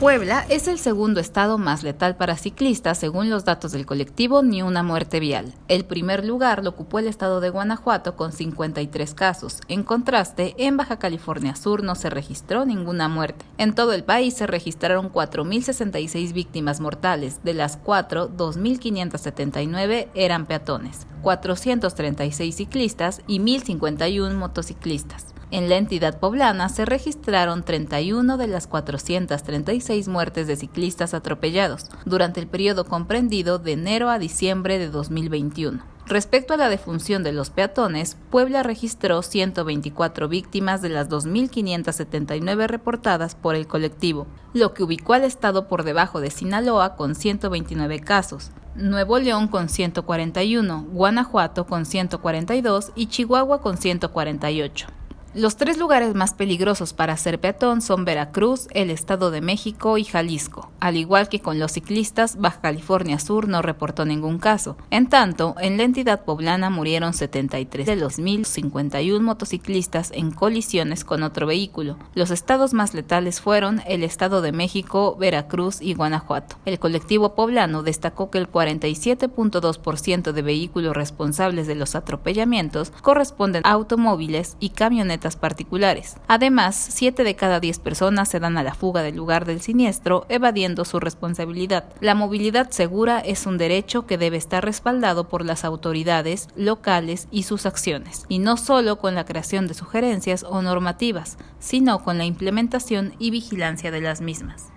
Puebla es el segundo estado más letal para ciclistas según los datos del colectivo Ni una muerte vial. El primer lugar lo ocupó el estado de Guanajuato con 53 casos. En contraste, en Baja California Sur no se registró ninguna muerte. En todo el país se registraron 4.066 víctimas mortales, de las 4, 2.579 eran peatones, 436 ciclistas y 1.051 motociclistas. En la entidad poblana se registraron 31 de las 436 muertes de ciclistas atropellados durante el periodo comprendido de enero a diciembre de 2021. Respecto a la defunción de los peatones, Puebla registró 124 víctimas de las 2.579 reportadas por el colectivo, lo que ubicó al estado por debajo de Sinaloa con 129 casos, Nuevo León con 141, Guanajuato con 142 y Chihuahua con 148. Los tres lugares más peligrosos para ser peatón son Veracruz, el Estado de México y Jalisco. Al igual que con los ciclistas, Baja California Sur no reportó ningún caso. En tanto, en la entidad poblana murieron 73 de los 1.051 motociclistas en colisiones con otro vehículo. Los estados más letales fueron el Estado de México, Veracruz y Guanajuato. El colectivo poblano destacó que el 47.2% de vehículos responsables de los atropellamientos corresponden a automóviles y camionetas particulares. Además, 7 de cada 10 personas se dan a la fuga del lugar del siniestro, evadiendo su responsabilidad. La movilidad segura es un derecho que debe estar respaldado por las autoridades locales y sus acciones, y no solo con la creación de sugerencias o normativas, sino con la implementación y vigilancia de las mismas.